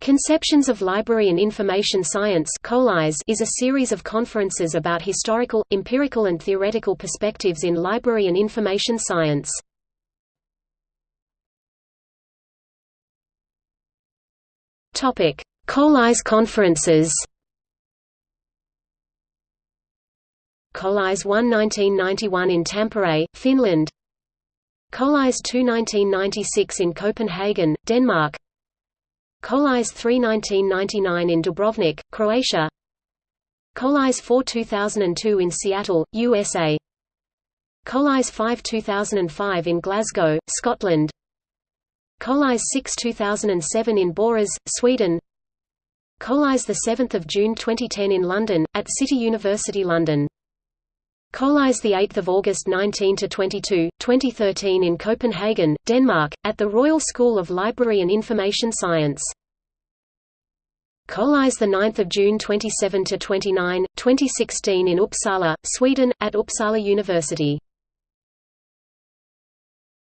Conceptions of Library and Information Science is a series of conferences about historical, empirical and theoretical perspectives in library and information science. CoLIS conferences. CoLIS 1 1991 in Tampere, Finland. CoLIS 2 1996 in Copenhagen, Denmark CoLIS 3 1999 in Dubrovnik, Croatia. CoLIS 4 2002 in Seattle, USA CoLIS 5 2005 in Glasgow, Scotland. CoLIS 6 2007 in Borås, Sweden. CoLIS 7 June 2010 in London, at City University London CoLIS 8 August 19–22, 2013 in Copenhagen, Denmark, at the Royal School of Library and Information Science. CoLIS 9 June 27–29, 2016 in Uppsala, Sweden, at Uppsala University